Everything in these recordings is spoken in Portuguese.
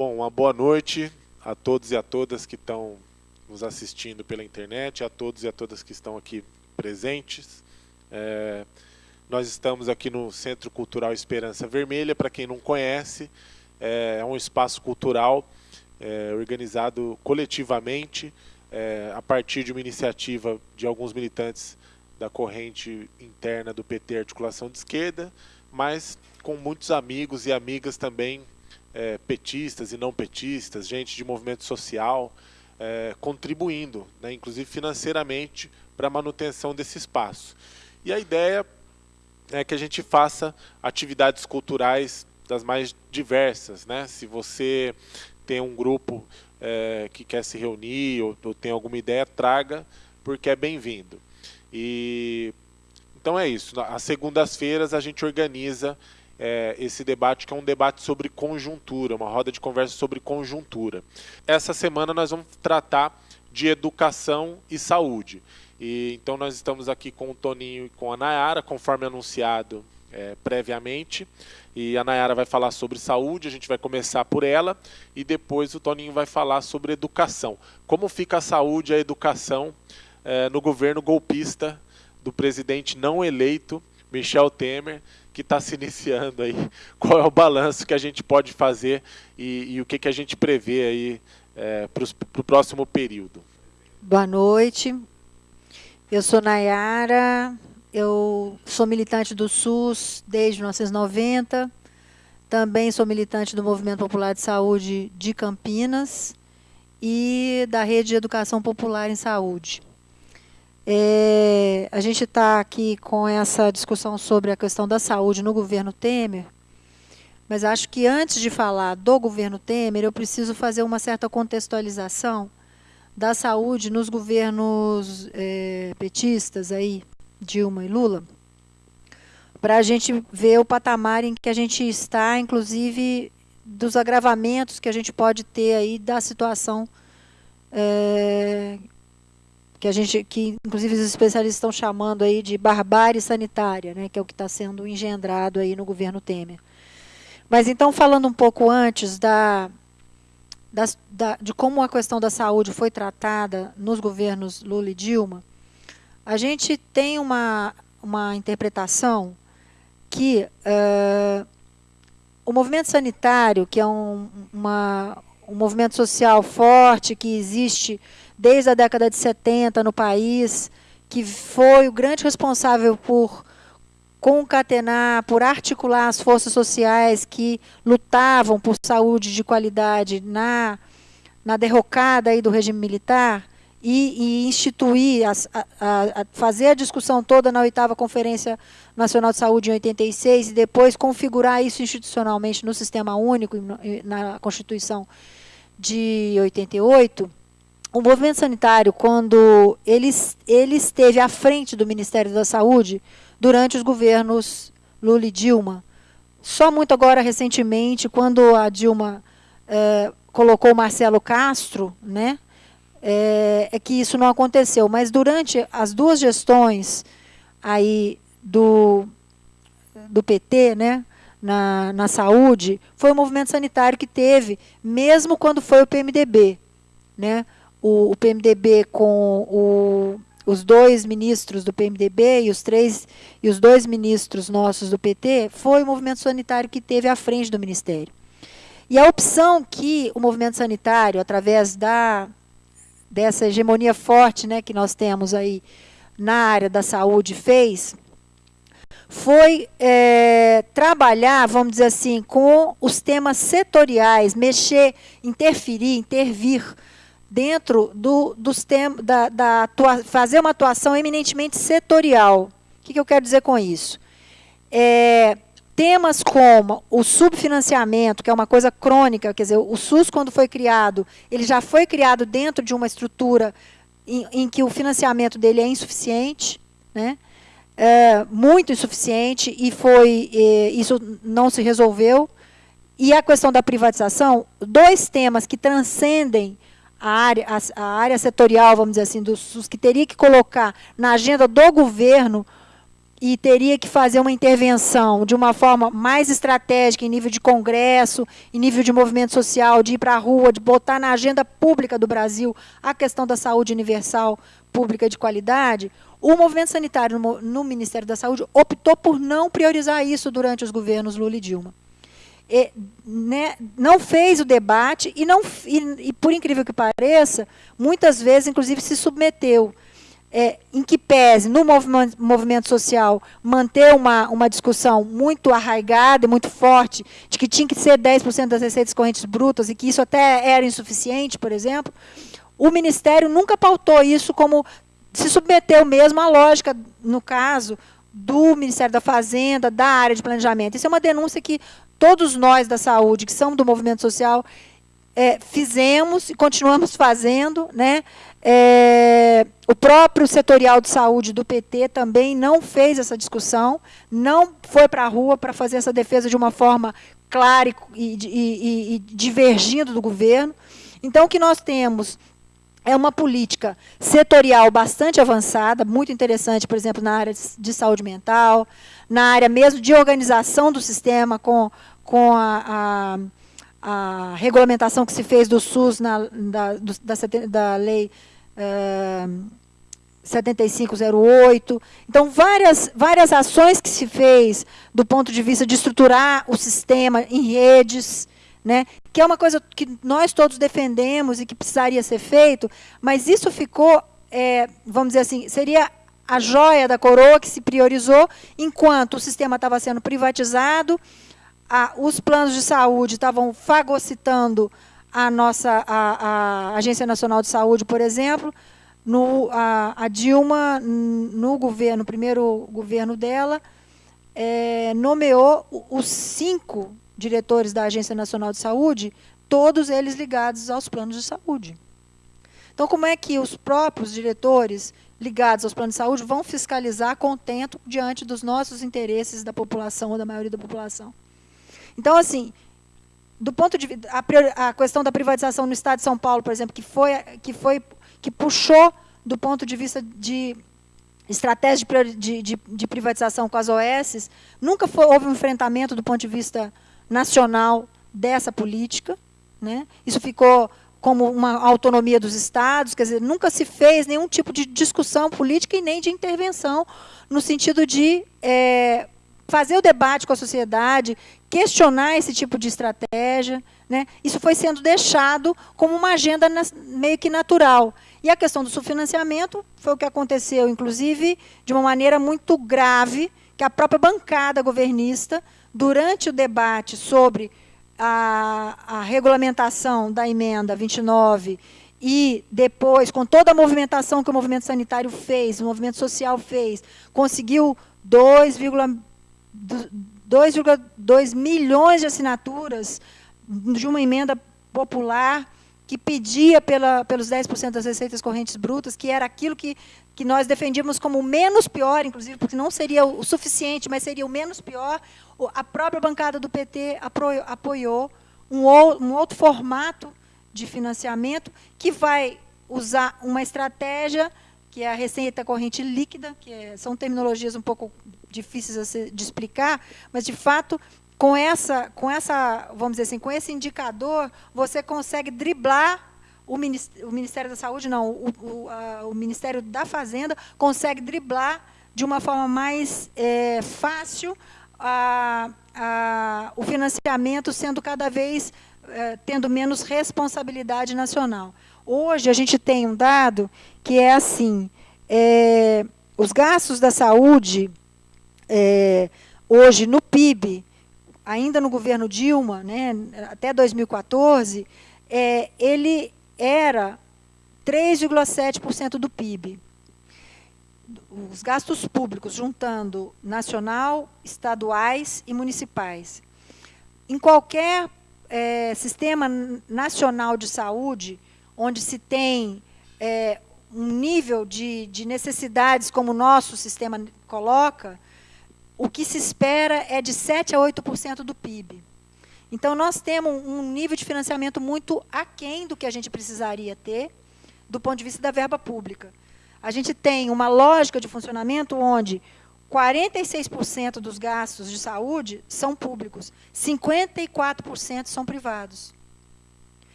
Bom, uma boa noite a todos e a todas que estão nos assistindo pela internet, a todos e a todas que estão aqui presentes. É, nós estamos aqui no Centro Cultural Esperança Vermelha, para quem não conhece, é, é um espaço cultural é, organizado coletivamente é, a partir de uma iniciativa de alguns militantes da corrente interna do PT Articulação de Esquerda, mas com muitos amigos e amigas também é, petistas e não petistas, gente de movimento social, é, contribuindo, né, inclusive financeiramente, para a manutenção desse espaço. E a ideia é que a gente faça atividades culturais das mais diversas. Né? Se você tem um grupo é, que quer se reunir ou, ou tem alguma ideia, traga, porque é bem-vindo. E então é isso. Às segundas-feiras a gente organiza é, esse debate que é um debate sobre conjuntura, uma roda de conversa sobre conjuntura. Essa semana nós vamos tratar de educação e saúde. E, então nós estamos aqui com o Toninho e com a Nayara, conforme anunciado é, previamente. E a Nayara vai falar sobre saúde, a gente vai começar por ela, e depois o Toninho vai falar sobre educação. Como fica a saúde e a educação é, no governo golpista do presidente não eleito, Michel Temer, que está se iniciando aí, qual é o balanço que a gente pode fazer e, e o que, que a gente prevê aí é, para o próximo período. Boa noite, eu sou Nayara, eu sou militante do SUS desde 1990, também sou militante do Movimento Popular de Saúde de Campinas e da Rede de Educação Popular em Saúde. É, a gente está aqui com essa discussão sobre a questão da saúde no governo Temer, mas acho que antes de falar do governo Temer, eu preciso fazer uma certa contextualização da saúde nos governos é, petistas, aí, Dilma e Lula, para a gente ver o patamar em que a gente está, inclusive dos agravamentos que a gente pode ter aí da situação é, que a gente, que inclusive os especialistas estão chamando aí de barbárie sanitária, né, que é o que está sendo engendrado aí no governo Temer. Mas então falando um pouco antes da, da, da, de como a questão da saúde foi tratada nos governos Lula e Dilma, a gente tem uma, uma interpretação que uh, o movimento sanitário, que é um, uma, um movimento social forte que existe desde a década de 70 no país, que foi o grande responsável por concatenar, por articular as forças sociais que lutavam por saúde de qualidade na, na derrocada aí do regime militar e, e instituir, a, a, a, fazer a discussão toda na oitava Conferência Nacional de Saúde em 86 e depois configurar isso institucionalmente no Sistema Único, na Constituição de 88, o movimento sanitário, quando ele, ele esteve à frente do Ministério da Saúde durante os governos Lula e Dilma, só muito agora recentemente, quando a Dilma é, colocou Marcelo Castro, né, é, é, que isso não aconteceu. Mas durante as duas gestões aí do, do PT, né, na, na saúde, foi o movimento sanitário que teve, mesmo quando foi o PMDB, né, o, o PMDB com o, os dois ministros do PMDB e os três e os dois ministros nossos do PT, foi o movimento sanitário que teve à frente do ministério. E a opção que o movimento sanitário, através da dessa hegemonia forte, né, que nós temos aí na área da saúde, fez, foi é, trabalhar, vamos dizer assim, com os temas setoriais, mexer, interferir, intervir dentro do, dos temas, da, da atua, fazer uma atuação eminentemente setorial. O que, que eu quero dizer com isso? É, temas como o subfinanciamento, que é uma coisa crônica, quer dizer, o SUS, quando foi criado, ele já foi criado dentro de uma estrutura em, em que o financiamento dele é insuficiente, né? É, muito insuficiente, e foi é, isso não se resolveu. E a questão da privatização, dois temas que transcendem a área, a, a, área setorial, vamos dizer assim, dos, dos que teria que colocar na agenda do governo e teria que fazer uma intervenção de uma forma mais estratégica em nível de congresso, em nível de movimento social, de ir para a rua, de botar na agenda pública do Brasil a questão da saúde universal, pública de qualidade, o movimento sanitário no Ministério da Saúde optou por não priorizar isso durante os governos Lula e Dilma. E, né, não fez o debate e, não, e, e, por incrível que pareça, muitas vezes, inclusive, se submeteu é, em que pese, no movimento, movimento social, manter uma, uma discussão muito arraigada e muito forte, de que tinha que ser 10% das receitas correntes brutas e que isso até era insuficiente, por exemplo, o Ministério nunca pautou isso como se submeteu mesmo à lógica, no caso, do Ministério da Fazenda, da área de planejamento. Isso é uma denúncia que todos nós da saúde, que somos do movimento social, é, fizemos e continuamos fazendo, né? É, o próprio setorial de saúde do PT também não fez essa discussão, não foi para a rua para fazer essa defesa de uma forma clara e, e, e, e divergindo do governo. Então, o que nós temos é uma política setorial bastante avançada, muito interessante, por exemplo, na área de saúde mental, na área mesmo de organização do sistema com, com a, a, a regulamentação que se fez do SUS na, da, do, da, da lei 7508. Então, várias, várias ações que se fez do ponto de vista de estruturar o sistema em redes, né, que é uma coisa que nós todos defendemos e que precisaria ser feito, mas isso ficou, é, vamos dizer assim, seria a joia da coroa que se priorizou, enquanto o sistema estava sendo privatizado, a, os planos de saúde estavam fagocitando a nossa a, a Agência Nacional de Saúde, por exemplo, no, a, Dilma, no governo, no primeiro governo dela, é, nomeou os cinco diretores da Agência Nacional de Saúde, todos eles ligados aos planos de saúde. Então, como é que os próprios diretores ligados aos planos de saúde vão fiscalizar contento diante dos nossos interesses da população ou da maioria da população? Então, assim, do ponto de a, a questão da privatização no Estado de São Paulo, por exemplo, que foi que foi que puxou do ponto de vista de estratégia de, de, de privatização com as OS, nunca foi, houve um enfrentamento do ponto de vista nacional dessa política. Né? Isso ficou como uma autonomia dos estados, quer dizer, nunca se fez nenhum tipo de discussão política e nem de intervenção no sentido de é, fazer o debate com a sociedade, questionar esse tipo de estratégia. Né? Isso foi sendo deixado como uma agenda meio que natural. E a questão do subfinanciamento foi o que aconteceu, inclusive, de uma maneira muito grave, que a própria bancada governista, durante o debate sobre a, a regulamentação da emenda 29 e depois, com toda a movimentação que o movimento sanitário fez, o movimento social fez, conseguiu 2,2 milhões de assinaturas de uma emenda popular que pedia pela, pelos 10% das receitas correntes brutas, que era aquilo que, que nós defendíamos como menos pior, inclusive, porque não seria o suficiente, mas seria o menos pior, a própria bancada do PT apoiou, apoiou um, um outro formato de financiamento que vai usar uma estratégia que é a receita corrente líquida, que é, são terminologias um pouco difíceis de explicar, mas, de fato, com essa, com essa, vamos dizer assim, com esse indicador, você consegue driblar o Ministério da Saúde, não, o, o, a, o Ministério da Fazenda consegue driblar de uma forma mais é, fácil a, a, o financiamento sendo cada vez é, tendo menos responsabilidade nacional. Hoje a gente tem um dado que é assim, é, os gastos da saúde, é, hoje no PIB, ainda no governo Dilma, né, até 2014, é, ele era 3,7% do PIB. Os gastos públicos, juntando nacional, estaduais e municipais. Em qualquer é, sistema nacional de saúde, onde se tem é, um nível de, de necessidades como o nosso sistema coloca, o que se espera é de 7% a 8% do PIB. Então, nós temos um nível de financiamento muito aquém do que a gente precisaria ter, do ponto de vista da verba pública. A gente tem uma lógica de funcionamento onde 46% dos gastos de saúde são públicos, 54% são privados.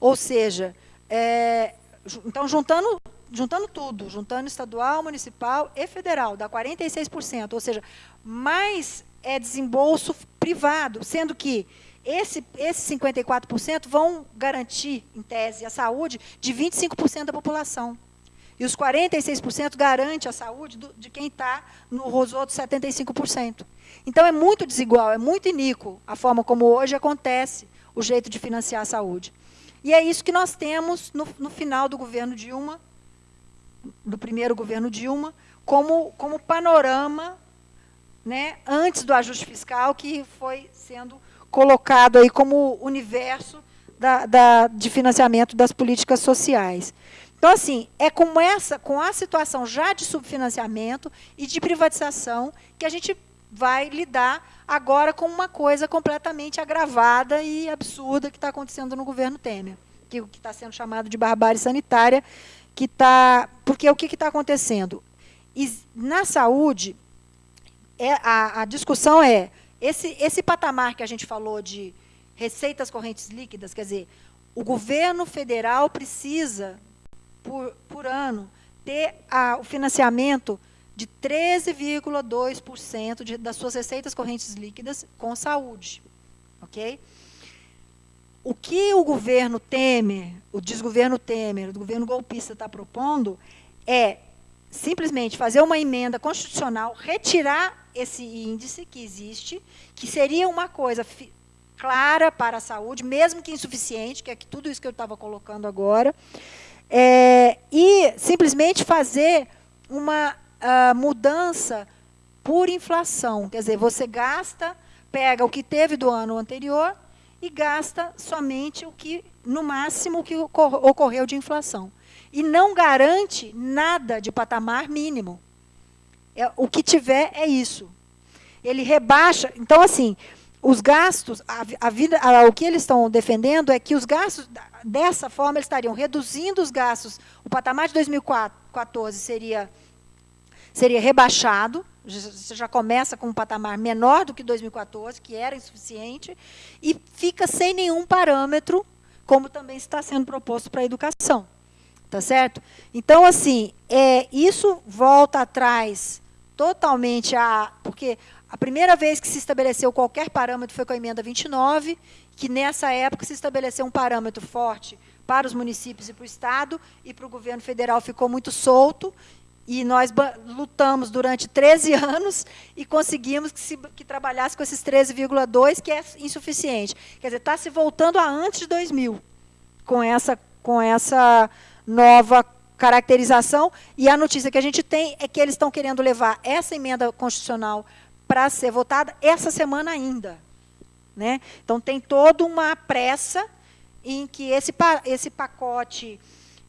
Ou seja, é, então, juntando, juntando tudo, juntando estadual, municipal e federal, dá 46%, ou seja, mais é desembolso privado, sendo que esse, esses 54% vão garantir, em tese, a saúde de 25% da população. E os 46% garante a saúde do, de quem está nos outros 75%. Então, é muito desigual, é muito iníquo a forma como hoje acontece o jeito de financiar a saúde. E é isso que nós temos no, no final do governo Dilma, do primeiro governo Dilma, como, como panorama né, antes do ajuste fiscal, que foi sendo colocado aí como universo da, da, de financiamento das políticas sociais. Então, assim, é com, essa, com a situação já de subfinanciamento e de privatização que a gente vai lidar agora com uma coisa completamente agravada e absurda que está acontecendo no governo Temer, que está sendo chamado de barbárie sanitária, que está. Porque o que está acontecendo? E na saúde, é, a, a discussão é esse, esse patamar que a gente falou de receitas correntes líquidas, quer dizer, o governo federal precisa por, por ano ter a, o financiamento de 13,2% das suas receitas correntes líquidas com saúde. Ok? O que o governo Temer, o desgoverno Temer, o governo golpista está propondo é simplesmente fazer uma emenda constitucional, retirar esse índice que existe, que seria uma coisa clara para a saúde, mesmo que insuficiente, que é tudo isso que eu estava colocando agora, é, e simplesmente fazer uma uh, mudança por inflação. Quer dizer, você gasta, pega o que teve do ano anterior e gasta somente o que, no máximo, o que ocorreu de inflação. E não garante nada de patamar mínimo. É, o que tiver é isso. Ele rebaixa. Então, assim, os gastos, a, a vida, a, o que eles estão defendendo é que os gastos, dessa forma, eles estariam reduzindo os gastos. O patamar de 2014 seria, seria rebaixado, você já começa com um patamar menor do que 2014, que era insuficiente, e fica sem nenhum parâmetro, como também está sendo proposto para a educação. Tá certo? Então, assim, é, isso volta atrás totalmente a. Porque a primeira vez que se estabeleceu qualquer parâmetro foi com a emenda 29, que nessa época se estabeleceu um parâmetro forte para os municípios e para o Estado, e para o governo federal ficou muito solto, e nós lutamos durante 13 anos e conseguimos que, se, que trabalhasse com esses 13,2, que é insuficiente. Quer dizer, está se voltando a antes de 2000, com essa, com essa nova caracterização, e a notícia que a gente tem é que eles estão querendo levar essa emenda constitucional para ser votada essa semana ainda. Né? Então, tem toda uma pressa em que esse, esse pacote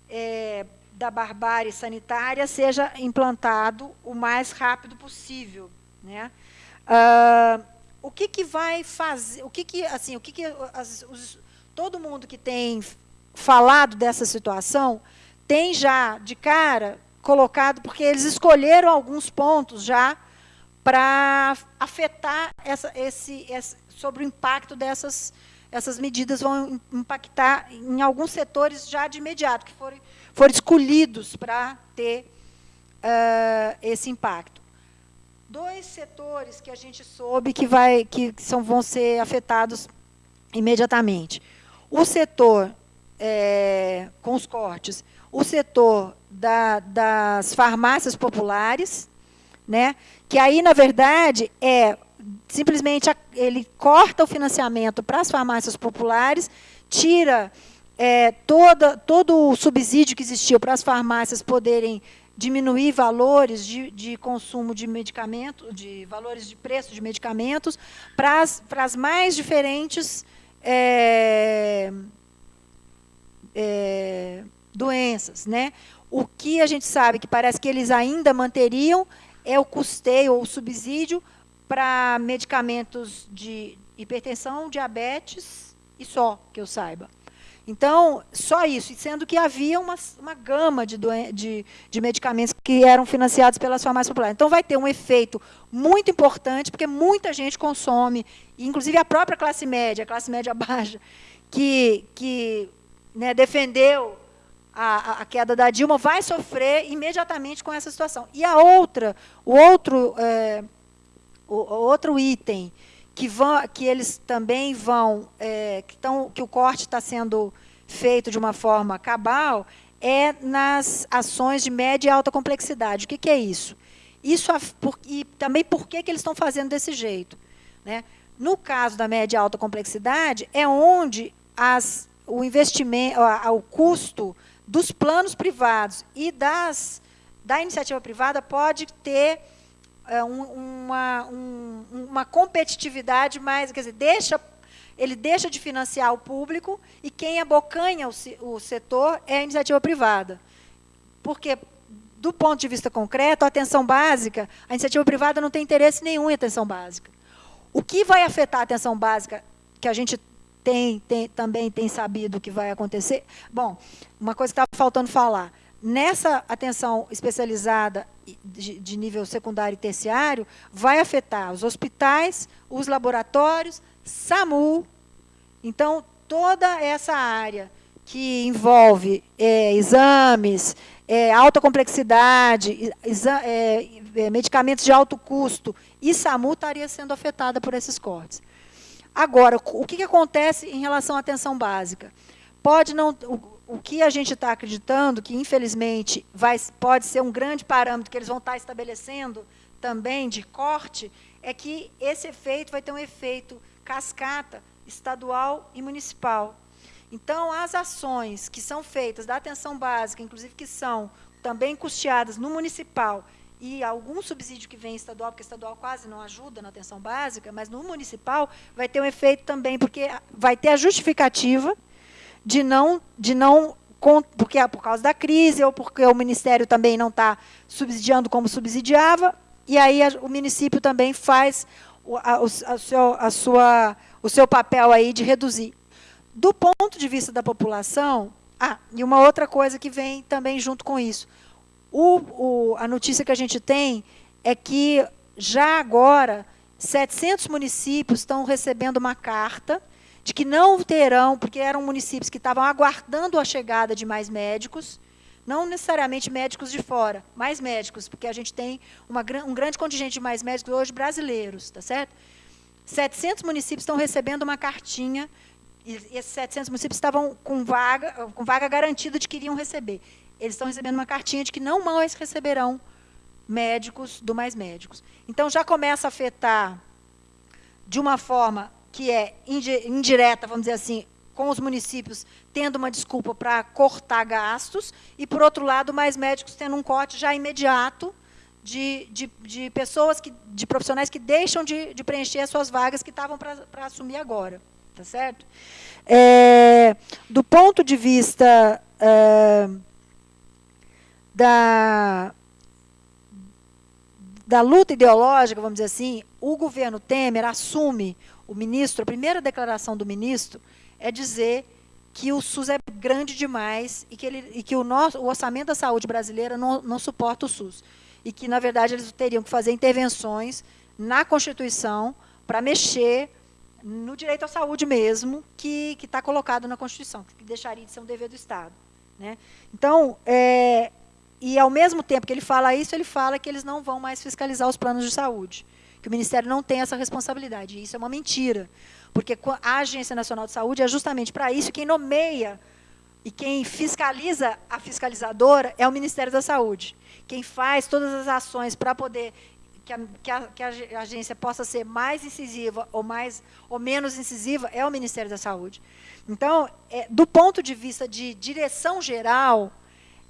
é, da barbárie sanitária seja implantado o mais rápido possível. Né? Ah, o que, que vai fazer, o que, que assim, o que, que as, os, todo mundo que tem falado dessa situação tem já de cara colocado, porque eles escolheram alguns pontos já para afetar essa, esse, esse, sobre o impacto dessas essas medidas vão impactar em alguns setores já de imediato, que foram, foram escolhidos para ter uh, esse impacto. Dois setores que a gente soube que, vai, que são, vão ser afetados imediatamente. O setor, é, com os cortes, o setor da, das farmácias populares, né, que aí, na verdade, é simplesmente ele corta o financiamento para as farmácias populares, tira é, toda, todo o subsídio que existiu para as farmácias poderem diminuir valores de, de consumo de medicamento, de valores de preço de medicamentos, para as, para as mais diferentes é, é, doenças. Né? O que a gente sabe que parece que eles ainda manteriam é o custeio ou o subsídio para medicamentos de hipertensão, diabetes e só, que eu saiba. Então, só isso, sendo que havia uma, uma gama de, de, de medicamentos que eram financiados pelas farmácias populares. Então, vai ter um efeito muito importante, porque muita gente consome, inclusive a própria classe média, a classe média baixa, que, que né, defendeu a, a, queda da Dilma, vai sofrer imediatamente com essa situação. E a outra, o outro, é, o, o outro item que, vão, que eles também vão, é, que, tão, que o corte está sendo feito de uma forma cabal, é nas ações de média e alta complexidade. O que, que é isso? isso e também por que, que eles estão fazendo desse jeito. Né? No caso da média e alta complexidade, é onde as, o investimento, o custo dos planos privados e das, da iniciativa privada pode ter uma, um, uma competitividade mais, quer dizer, deixa, ele deixa de financiar o público e quem abocanha o, o setor é a iniciativa privada. Porque, do ponto de vista concreto, a atenção básica, a iniciativa privada não tem interesse nenhum em atenção básica. O que vai afetar a atenção básica, que a gente tem, tem, também tem sabido que vai acontecer? Bom, uma coisa que estava faltando falar. Nessa atenção especializada de, nível secundário e terciário vai afetar os hospitais, os laboratórios, SAMU. Então, toda essa área que envolve é, exames, é, alta complexidade, é, é, medicamentos de alto custo e SAMU estaria sendo afetada por esses cortes. Agora, o que, que acontece em relação à atenção básica? Pode não, o que a gente está acreditando, que infelizmente vai, pode ser um grande parâmetro que eles vão estar tá estabelecendo também de corte, é que esse efeito vai ter um efeito cascata estadual e municipal. Então, as ações que são feitas da atenção básica, inclusive que são também custeadas no municipal e algum subsídio que vem estadual, porque estadual quase não ajuda na atenção básica, mas no municipal vai ter um efeito também, porque vai ter a justificativa de não, de não porque é por causa da crise ou porque o Ministério também não está subsidiando como subsidiava, e aí a, o município também faz o, a, a seu, a sua, o seu papel aí de reduzir. Do ponto de vista da população, ah, e uma outra coisa que vem também junto com isso, o, o, a notícia que a gente tem é que já agora 700 municípios estão recebendo uma carta de que não terão, porque eram municípios que estavam aguardando a chegada de mais médicos, não necessariamente médicos de fora, mais médicos, porque a gente tem uma, um grande contingente de mais médicos hoje brasileiros, tá certo? 700 municípios estão recebendo uma cartinha, e esses 700 municípios estavam com vaga, com vaga garantida de que iriam receber. Eles estão recebendo uma cartinha de que não mais receberão médicos do mais médicos. Então, já começa a afetar, de uma forma que é indireta, vamos dizer assim, com os municípios tendo uma desculpa para cortar gastos, e, por outro lado, mais médicos tendo um corte já imediato de, de, de pessoas, que, de profissionais que deixam de, de preencher as suas vagas que estavam para assumir agora. Tá certo? É, do ponto de vista é, da, da luta ideológica, vamos dizer assim, o governo Temer assume o ministro, a primeira declaração do ministro é dizer que o SUS é grande demais e que, ele, e que o, nosso, o orçamento da saúde brasileira não, não suporta o SUS. E que, na verdade, eles teriam que fazer intervenções na Constituição para mexer no direito à saúde mesmo, que está colocado na Constituição, que deixaria de ser um dever do Estado. Né? Então, é, e ao mesmo tempo que ele fala isso, ele fala que eles não vão mais fiscalizar os planos de saúde que o Ministério não tem essa responsabilidade. E isso é uma mentira, porque a Agência Nacional de Saúde é justamente para isso quem nomeia e quem fiscaliza a fiscalizadora é o Ministério da Saúde. Quem faz todas as ações para poder que a, que, a, que a, agência possa ser mais incisiva ou mais ou menos incisiva é o Ministério da Saúde. Então, é, do ponto de vista de direção geral,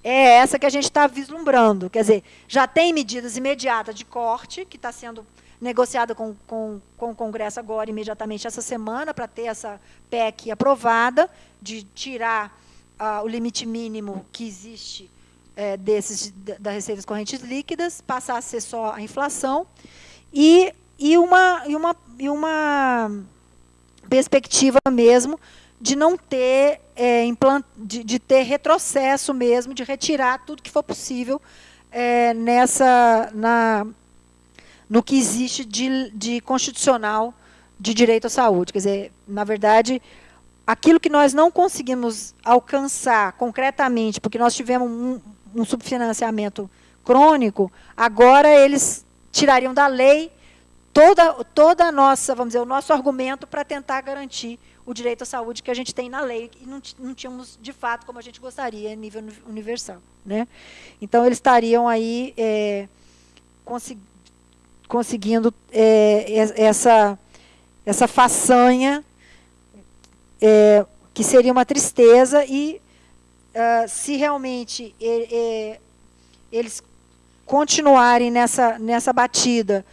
é essa que a gente está vislumbrando. Quer dizer, já tem medidas imediatas de corte que está sendo negociada com, com, com o Congresso agora, imediatamente, essa semana, para ter essa PEC aprovada, de tirar uh, o limite mínimo que existe é, desses, das receitas correntes líquidas, passar a ser só a inflação, e, e, uma, e, uma, e uma perspectiva mesmo de não ter, é, implant, de, de, ter retrocesso mesmo, de retirar tudo que for possível é, nessa, na, no que existe de, de constitucional de direito à saúde. Quer dizer, na verdade, aquilo que nós não conseguimos alcançar concretamente, porque nós tivemos um, um subfinanciamento crônico, agora eles tirariam da lei toda, toda a nossa, vamos dizer, o nosso argumento para tentar garantir o direito à saúde que a gente tem na lei e não, não tínhamos, de fato, como a gente gostaria, a nível universal. Né? Então, eles estariam aí é, conseguindo é, essa, essa façanha, é, que seria uma tristeza, e uh, se realmente eles continuarem nessa, nessa batida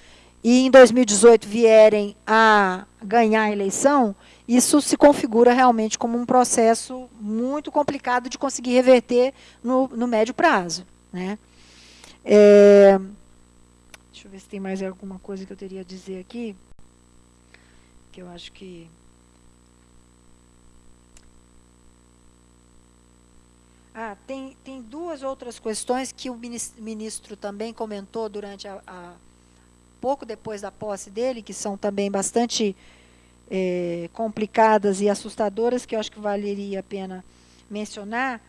e em 2018 vierem a ganhar a eleição, isso se configura realmente como um processo muito complicado de conseguir reverter no, no médio prazo. Né? É, deixa eu ver se tem mais alguma coisa que eu teria a dizer aqui, que eu acho que... Ah, tem, tem duas outras questões que o ministro também comentou durante a, a pouco depois da posse dele, que são também bastante é, complicadas e assustadoras, que eu acho que valeria a pena mencionar,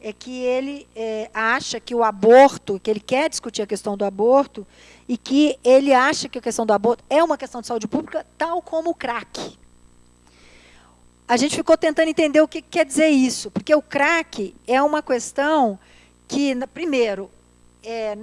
é que ele é, acha que o aborto, que ele quer discutir a questão do aborto, e que ele acha que a questão do aborto é uma questão de saúde pública, tal como o crack. A gente ficou tentando entender o que quer dizer isso, porque o crack é uma questão que, primeiro, é,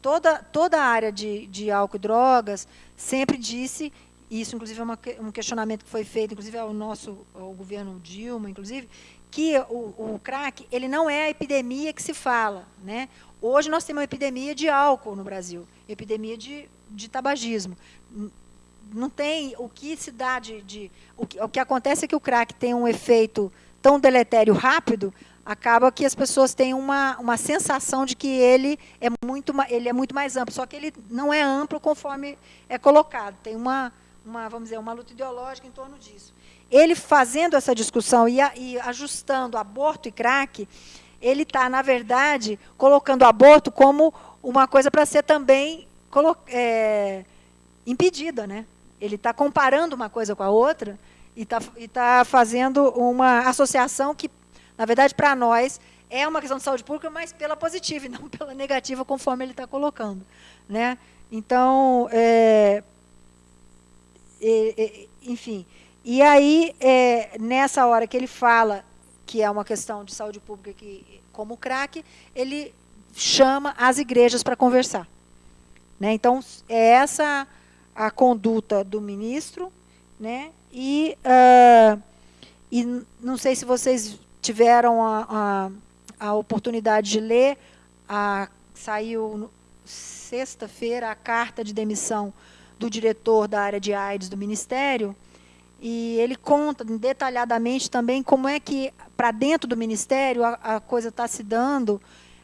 toda, toda a área de, de álcool e drogas sempre disse isso inclusive é uma, um questionamento que foi feito, inclusive ao nosso ao governo Dilma, inclusive, que o, o crack ele não é a epidemia que se fala. Né? Hoje nós temos uma epidemia de álcool no Brasil, epidemia de, de tabagismo. Não tem o que se dá de. de o, que, o que acontece é que o crack tem um efeito tão deletério rápido, acaba que as pessoas têm uma, uma sensação de que ele é, muito, ele é muito mais amplo, só que ele não é amplo conforme é colocado. Tem uma, uma, vamos dizer, uma luta ideológica em torno disso. Ele fazendo essa discussão e, a, e ajustando aborto e crack, ele está, na verdade, colocando aborto como uma coisa para ser também é, impedida. Né? Ele está comparando uma coisa com a outra e está tá fazendo uma associação que, na verdade, para nós, é uma questão de saúde pública, mas pela positiva e não pela negativa, conforme ele está colocando. Né? Então, é, enfim. E aí, é, nessa hora que ele fala que é uma questão de saúde pública, que, como crack, ele chama as igrejas para conversar. Né? Então, é essa a conduta do ministro, né? e, uh, e não sei se vocês tiveram a, a, a oportunidade de ler, a, saiu sexta-feira a carta de demissão do diretor da área de AIDS do Ministério, e ele conta detalhadamente também como é que, para dentro do Ministério, a, a coisa está se dando,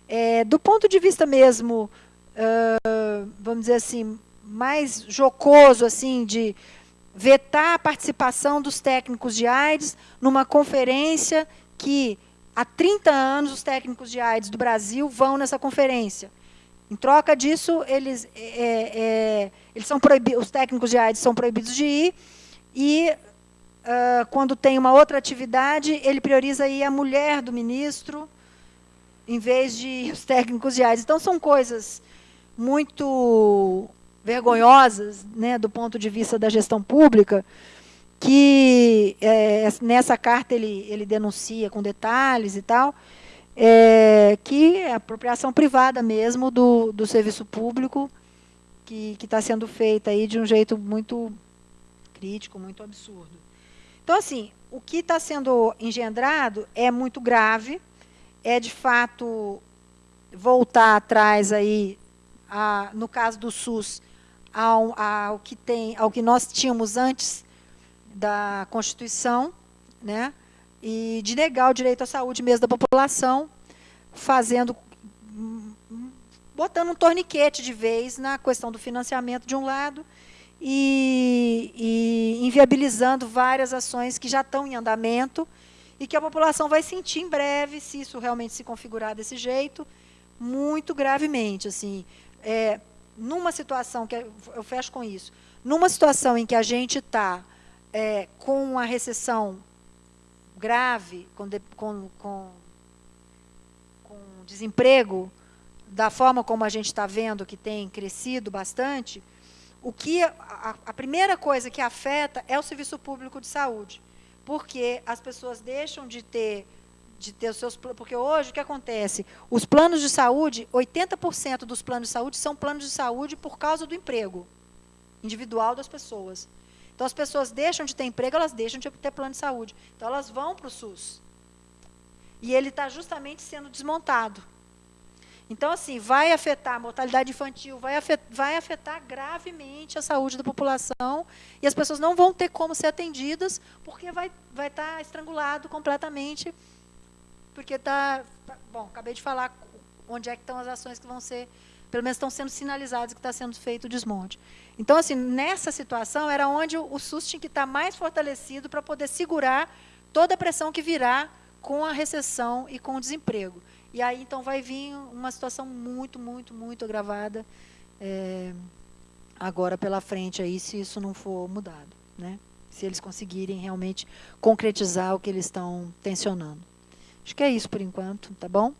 é, do ponto de vista mesmo, uh, vamos dizer assim, mais jocoso, assim, de vetar a participação dos técnicos de AIDS numa conferência que, há 30 anos, os técnicos de AIDS do Brasil vão nessa conferência. Em troca disso, eles, é, é, é eles são proibidos, os técnicos de AIDS são proibidos de ir, e uh, quando tem uma outra atividade, ele prioriza ir a mulher do ministro, em vez de os técnicos de AIDS. Então, são coisas muito vergonhosas, né, do ponto de vista da gestão pública, que é, nessa carta ele, ele denuncia com detalhes e tal, é, que é apropriação privada mesmo do, do serviço público, que está sendo feita aí de um jeito muito crítico, muito absurdo. Então, assim, o que está sendo engendrado é muito grave, é de fato voltar atrás aí, a, no caso do SUS, ao, ao, que tem, ao que nós tínhamos antes da Constituição, né? e de negar o direito à saúde mesmo da população, fazendo botando um torniquete de vez na questão do financiamento de um lado e, e inviabilizando várias ações que já estão em andamento e que a população vai sentir em breve, se isso realmente se configurar desse jeito, muito gravemente. Assim, é, numa situação, que eu fecho com isso, numa situação em que a gente está é, com uma recessão grave, com, de, com, com, com desemprego, da forma como a gente está vendo que tem crescido bastante, o que a, a, primeira coisa que afeta é o serviço público de saúde, porque as pessoas deixam de ter de ter os seus porque hoje o que acontece? Os planos de saúde, 80% dos planos de saúde são planos de saúde por causa do emprego individual das pessoas. Então as pessoas deixam de ter emprego, elas deixam de ter plano de saúde. Então elas vão para o SUS. E ele está justamente sendo desmontado. Então, assim, vai afetar a mortalidade infantil, vai afetar, vai afetar gravemente a saúde da população e as pessoas não vão ter como ser atendidas porque vai, vai estar tá estrangulado completamente, porque está... Bom, acabei de falar onde é que estão as ações que vão ser, pelo menos estão sendo sinalizadas que está sendo feito o desmonte. Então, assim, nessa situação era onde o SUS tinha que estar tá mais fortalecido para poder segurar toda a pressão que virá com a recessão e com o desemprego. E aí, então, vai vir uma situação muito, muito, muito agravada é, agora pela frente, aí, se isso não for mudado. Né? Se eles conseguirem realmente concretizar o que eles estão tensionando. Acho que é isso por enquanto, tá bom?